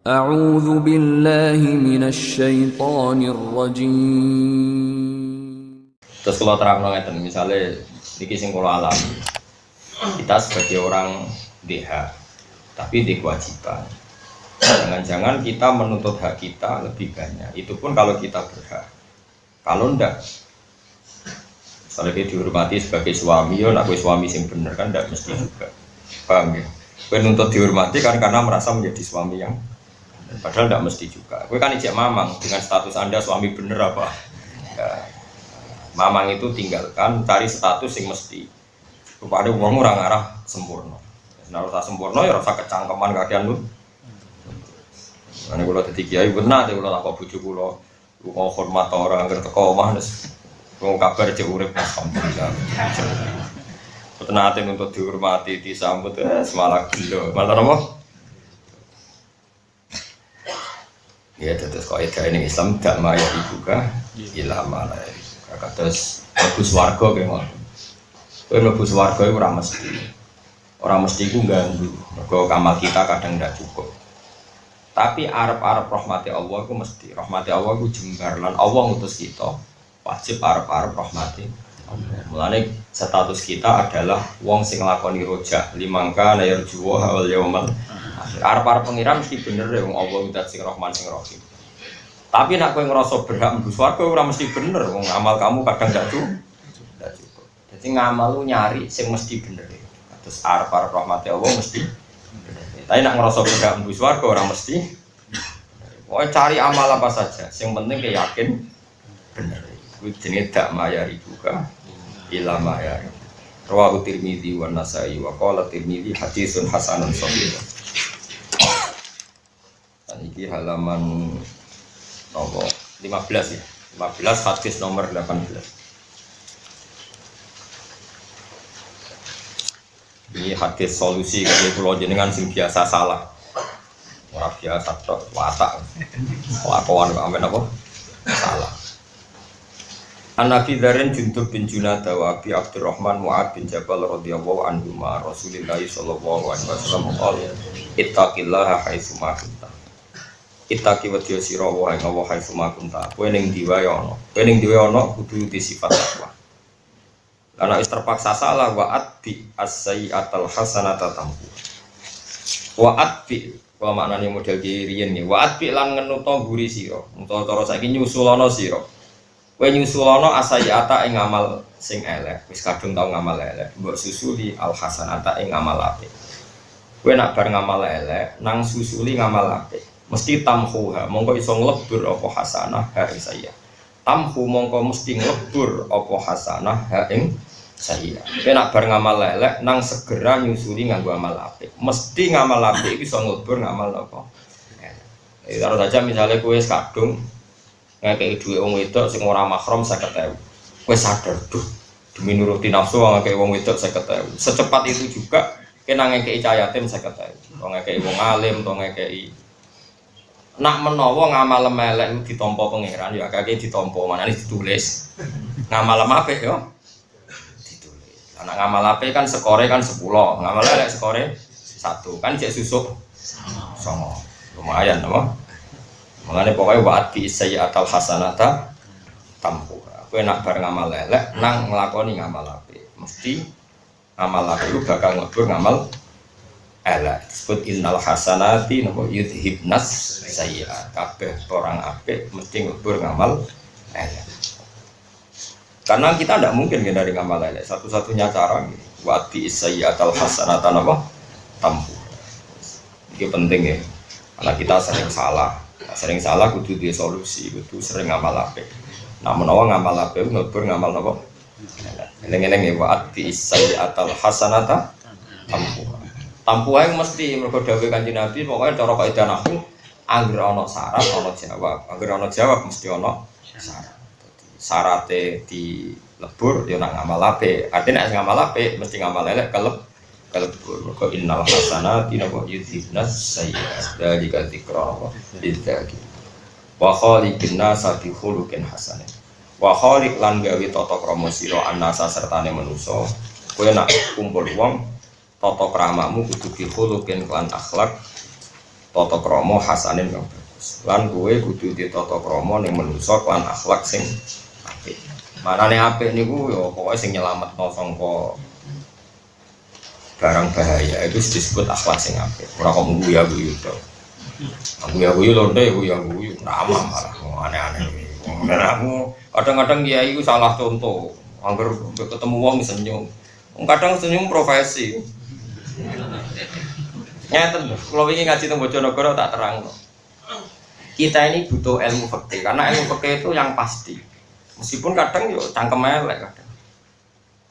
A'udzu billahi minasyaitonir rajim. Terus kalau terang ngeten misalnya niki kisah alam. Kita sebagai orang DH tapi di kewajiban. Jangan-jangan kita menuntut hak kita lebih banyak. Itu pun kalau kita berhak. Kalau ndak misalnya dia dihormati sebagai suami, Ya, aku suami sih bener kan ndak mesti juga. Paham ya? Penuntut dihormati kan karena merasa menjadi suami yang Padahal tidak mesti juga. Gue kan ijek mamang dengan status anda suami bener apa? Ya, mamang itu tinggalkan cari status yang mesti. Kepada uang orang arah sempurna. Nah rasa sempurna ya rasa kecangkeman kakean lu. Karena kalau tadi kiai benar, kalau tak bujuk kulo, lu mau hormat orang ngerti kau mah nes. Mau kabar aja urip alhamdulillah. Tenang untuk dihormati, disambut, eh, semalah gila. Malah apa? Ya terus kaidah ini Islam gak maya juga ilah malah terus bagus warga kayak mau kau bagus warga itu orang mesti. Orang mesti itu ganggu mergo kamal kita kadang tidak cukup. Tapi Arab Arab rahmati Allah itu mesti. Rahmati Allah itu jembar. Allah ngutus kita wajib Arab Arab rahmati Mulane status kita adalah wong sing lakoni rojak. Limangka layar juwa awal yaumal Arab Arab pengiran mesti bener ya wong Allah udah sing Rahman sing Rahim. Tapi nak kowe ngerasa berhak mlebu swarga ora mesti bener wong amal kamu kadang gak. Gak cukup. Jadi ngamal lu nyari sing mesti bener. Terus Arab Arab rahmat Allah mesti. Tapi nak ngerasa berhak mlebu swarga ora mesti. Pokoknya cari amal apa saja, yang penting kayak yakin bener. Kuwi jenenge dak mayari juga ila mayari. Rawahu Tirmidzi wa Nasai wa qala Tirmidzi haditsun hasanun sahih. Ini halaman nomor 15 ya. 15 hadis nomor 18. Ini hadis solusi kalau pulau jenengan sing biasa salah. Orang biasa tok watak. Lakuan kok amen apa? Salah. An Nabi Dzaren Juntur bin Junada wa Abi Abdurrahman Mu'ad bin Jabal radhiyallahu anhu ma Rasulillah sallallahu alaihi wasallam qala ittaqillaha haitsu ma Ittaqi wa sira wa ing Allah haitsu ma kunta. Kowe ning diwa ya ana. Kowe diwa ana kudu di sifat takwa karena wis terpaksa salah wa atbi as-sayyi'atal hasanata tampu wa atbi kalau maknanya model kirian nih wa atbi lan ngenuto guri sira. Utawa cara saiki nyusulono sira. Kowe nyusulono asayata ing ngamal sing elek, wis kadung tau ngamal elek, mbok susuli al hasanata ing ngamal apik. Kowe nak bar ngamal elek, nang susuli ngamal apik. Mesti tamhuha, mongko iso nglebur apa hasanah ha ing saya. Tamhu mongko mesti nglebur apa hasanah ha ing saya. Nak bar ngamal elek, nang segera nyusuli nganggo amal apik. Mesti ngamal apik iso nglebur ngamal apa. Eh, taruh saja misalnya kue kadung ngekei duit wong wedok sing ora mahram 50.000. Kowe sadar, duh, demi nuruti nafsu ngekei wong wedok 50.000. Secepat itu juga kena ngekei cah yatim 50.000. Wong ngekei wong alim, to ngekei nak menawa ngamal melek itu ditompo pangeran ya kakek mana ini ditulis ngamal apik yo ditulis anak ngamal apik kan skore kan 10 ngamal elek skore satu kan cek susuk songo lumayan apa Mengenai pokoknya waat bi sayyatal hasanata tampu. Aku enak bareng ngamal lelek, nang ngelakoni ngamal api. Mesti ngamal api itu bakal ngebur ngamal elek. Disebut innal hasanati nopo yudhibnas sayyiat. Kabeh orang api mesti ngebur ngamal elek. Karena kita tidak mungkin dari ngamal elek. Satu-satunya cara waat bi sayyatal hasanata nopo tampu. Ini penting ya. Karena kita sering salah sering salah kudu di solusi kudu sering ngamal ape nah menawa ngamal ape ngebur ngamal apa eleng-eleng ya isai atal hasanata tampu tampu ae mesti mergo dawuh kanjeng Nabi pokoknya cara kaidah nahwu angger ana syarat ana jawab. Angger ana jawab mesti ana syarat. Syaratnya di lebur ya nak ngamal ape artinya nek ngamal ape mesti ngamal elek keleb kalbur maka innal hasanati napa yudhibnas sayyi'at. Dalika dzikra wa lidzakir. Wa khaliqin nasa bi khuluqin hasan wa khaliq lan gawe tata krama sira annasa sertane manusa. Kowe nak kumpul wong tata kramamu kudu bi khuluqin lan akhlak tata krama hasanin kang bagus. Lan kowe kudu di tata krama ning manusa lan akhlak sing apik. Manane apik niku ya pokoke sing nyelametno sangka barang bahaya itu disebut akhlak sing apik. Ora kok munggu ya guyu to. Aku ya guyu lonte aku ya guyu ramah malah aneh-aneh. Dan aku kadang-kadang kiai itu salah contoh. Angger ketemu wong senyum. Kadang senyum profesi. Nyata kalau ingin ngaji tentang Bojonegoro tak terang. Kita ini butuh ilmu fikih karena ilmu fikih itu yang pasti. Meskipun kadang yo cangkem elek kadang.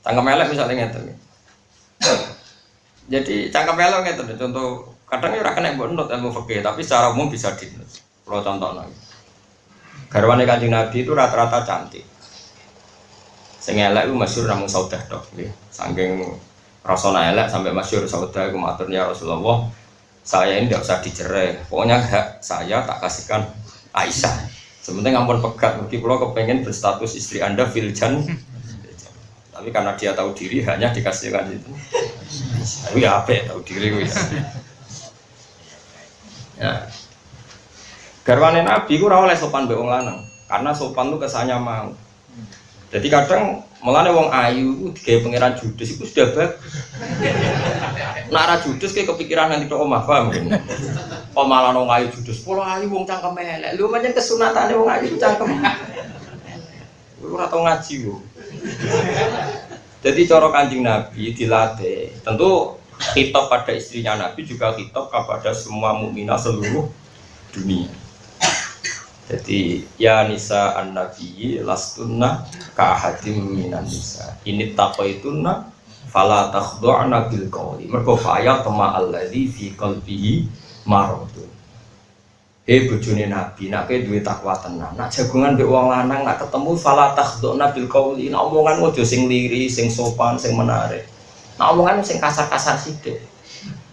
Cangkem elek misalnya ngeten. Jadi cangkem elek ngeten contoh kadang yo ora kena mbok nut ilmu fikih tapi secara umum bisa di Kalau contoh lagi. Garwane Kanjeng Nabi itu rata-rata cantik. Sing elek itu masyhur namung saudah tok nggih. Saking rasana elek sampai masyhur saudah iku maturnya Rasulullah, saya ini tidak usah dicerai. Pokoknya hak saya tak kasihkan Aisyah. Sebenarnya ngampun pegat, mungkin kalau kepengen berstatus istri anda filjan. Tapi karena dia tahu diri hanya dikasihkan itu. Tapi ya apa ya tahu diri gue. Ya. Garwane Nabi ku oleh sopan mbek wong lanang, karena sopan tuh kesannya mau. Jadi kadang melane wong ayu digawe pangeran judes itu sudah bagus. Nak ra judes kayak kepikiran nanti tok omah paham. Kok malah wong ayu judes, pola ayu wong cangkem elek. Lho pancen kesunatane wong ayu cangkem. Lu ora tau ngaji lho. Jadi cara Kanjeng Nabi dilatih. Tentu kitab pada istrinya Nabi juga kitab kepada semua mukminah seluruh dunia. Jadi ya nisa an nabi lastunna ka hadim minan nisa. Ini taqaitunna fala takhdu'na bil qawli. Mergo faya tama alladzi fi qalbihi maradun. Hei bojone nabi, nak kowe duwe takwa tenan. Nak jagungan mbek wong lanang nak ketemu fala takhdu'na bil qawli. Nak omongan ojo sing liri, sing sopan, sing menarik. Nak omongan sing kasar-kasar sithik.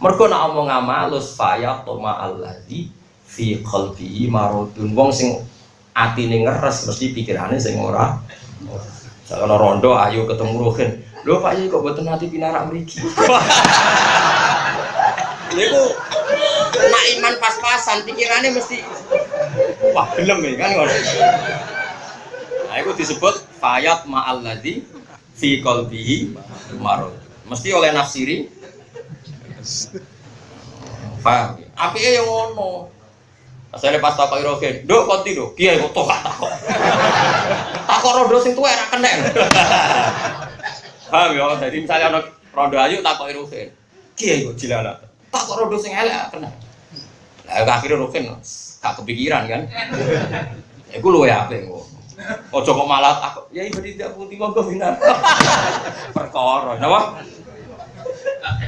Mergo nak omong amalus faya tama alladzi fi qalbihi maradun wong sing atine ngeres mesti pikirane sing ora Kalau rondo ayo ketemu Rohin lho Pak Yai kok boten hati pinarak mriki Niku nak iman pas-pasan pikirannya mesti wah gelem ya kan ngono. Nah, itu disebut fayat ma'alladzi fi qalbihi marad. Mesti oleh nafsiri Paham? Apike yang ngono. Asale pas takoki rogen, "Nduk konti lho." Kiai kok tok takok. Takok rondo sing tuwa ora kenek. Paham ya? Jadi misalnya ana rondo ayu takoki rogen. Kiai kok jilala. Takok rondo sing elek kenek. Lah akhirnya rogen gak kepikiran kan. Iku luwe apik kok. Ojo kok malah takok, "Ya ibu tidak putih monggo binar." Perkara, napa?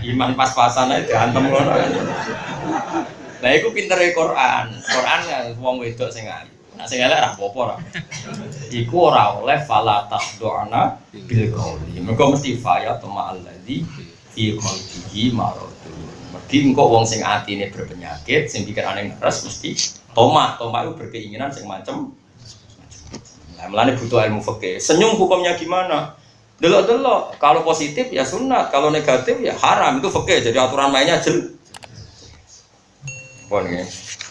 Iman pas-pasan aja diantem ngono. Lah iku pintere Quran. Quran ya wong wedok sing ayu. Nek sing elek ora apa-apa ora. Iku ora oleh fala tahduna bil qauli. Mergo mesti faya tama alladzi fi qalbihi maradun. Mergi engko wong sing atine berpenyakit, sing pikirane ngeres mesti toma. Toma itu berkeinginan sing macem Nah, melane butuh ilmu fikih. Senyum hukumnya gimana? Delok-delok, kalau positif ya sunat, kalau negatif ya haram itu fikih. Jadi aturan mainnya jelas. Pon nggih.